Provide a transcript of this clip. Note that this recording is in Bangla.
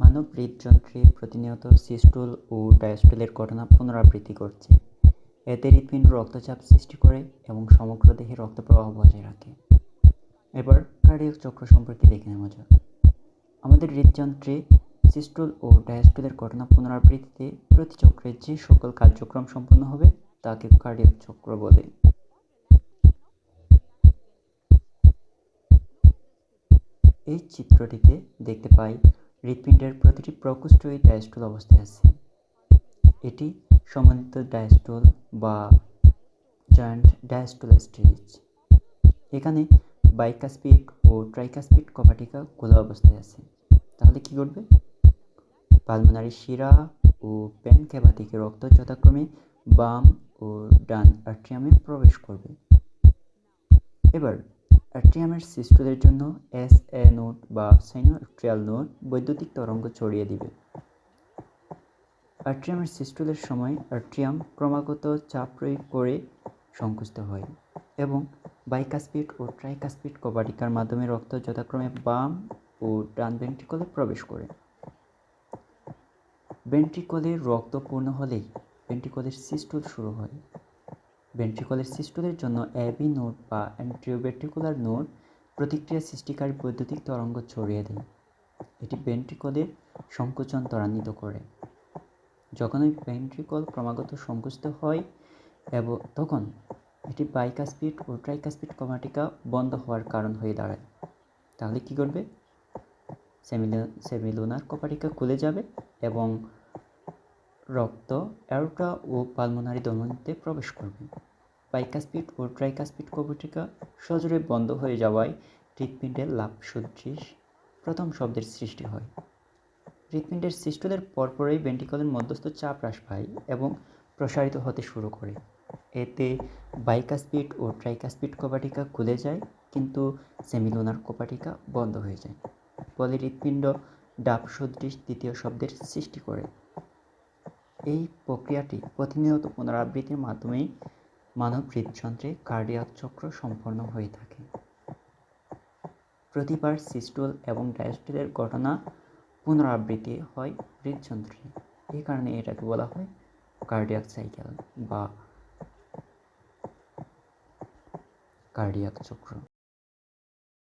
মানব হৃদযন্ত্রে প্রতিনিয়ত সিস্টুল ও ডায়াস্টুলের ঘটনা পুনরাবৃত্তি করছে। এতে হৃৎপিণ্ড রক্তচাপ সৃষ্টি করে এবং সমগ্র দেহে রক্ত প্রবাহ বজায় রাখে। এবার কার্ডিয়াক চক্র সম্পর্কে দেখে নেওয়া যাক। আমাদের হৃদযন্ত্রে সিস্টুল ও ডায়াস্টুলের ঘটনা পুনরাবৃত্তিতে প্রতি চক্রে যে সকল কার্যক্রম সম্পন্ন হবে, তাকে কার্ডিয়াক চক্র বলে। এই চিত্রটিতে দেখতে পাই হৃৎপিণ্ডের প্রতিটি প্রকোষ্ঠই ডায়াস্টুল অবস্থায় আছে। এটি সমন্বিত ডায়াস্টুল বা জয়েন্ট ডায়াস্টুল স্টেজ এখানে বাইকাসপিড ও ট্রাইকাসপিড কপাটিকা খোলা অবস্থায় আছে। তাহলে কি ঘটবে? পালমোনারি শিরা ও প্যানক্যাভা থেকে রক্ত যথাক্রমে বাম ও ডান আর্ট্রিয়ামে প্রবেশ করবে। এবার অ্যাট্রিয়ামের সিস্টুলের জন্য এস এ নোট বা সাইনোআর্ট্রিয়াল নোট বৈদ্যুতিক তরঙ্গ ছড়িয়ে দিবে। আর্ট্রিয়ামের সিস্টুলের সময় আর্ট্রিয়াম ক্রমাগত চাপ প্রয়োগ করে সংকুচিত হয় এবং বাইকাসপিড ও ট্রাইকাসপিড কবাটিকার মাধ্যমে রক্ত যথাক্রমে বাম ও ডান ভেন্ট্রিকলে প্রবেশ করে। ভেন্ট্রিকলে রক্ত পূর্ণ হলেই ভেন্ট্রিকলের সিস্টুল শুরু হয়। ভেন্ট্রিকলের সিস্টুলের জন্য অ্যাবি নোড বা অ্যান্ট্রিওভেন্ট্রিকুলার নোড প্রতিক্রিয়া সৃষ্টিকারী বৈদ্যুতিক তরঙ্গ ছড়িয়ে দেয়। এটি ভেন্ট্রিকলের সংকোচন ত্বরান্বিত করে। যখন ওই ভেন্ট্রিকল ক্রমাগত সংকুচিত হয় এবং তখন এটি বাইকাসপিড ও ট্রাইকাসপিড কমাটিকা বন্ধ হওয়ার কারণ হয়ে দাঁড়ায়। তাহলে কি করবে সেমিলো সেমিলোনার কপাটিকা খুলে যাবে এবং রক্ত অ্যারোটা ও পালমোনারি ধমনীতে প্রবেশ করবে। বাইকাসপিড ও ট্রাইকাসপিড কপাটিকা সজোরে বন্ধ হয়ে যাওয়ায় হৃৎপিণ্ডের লাভ সদৃশ প্রথম শব্দের সৃষ্টি হয়। হৃৎপিণ্ডের সিস্টলের পরপরই ভেন্টিকলের মধ্যস্থ চাপ হ্রাস পায় এবং প্রসারিত হতে শুরু করে। এতে বাইকাসপিড ও ট্রাইকাসপিড কপাটিকা খুলে যায়, কিন্তু সেমিলোনার কপাটিকা বন্ধ হয়ে যায়। ফলে হৃৎপিণ্ড ডাব সদৃশ দ্বিতীয় শব্দের সৃষ্টি করে। এই প্রক্রিয়াটি প্রতিনিয়ত পুনরাবৃত্তির মাধ্যমেই মানব হৃদযন্ত্রে কার্ডিয়াক চক্র সম্পন্ন হয়ে থাকে। প্রতিবার সিস্টুল এবং ডায়াস্টুলের ঘটনা পুনরাবৃত্তি হয় হৃদযন্ত্রে। এই কারণে এটাকে বলা হয় কার্ডিয়াক সাইকেল বা কার্ডিয়াক চক্র।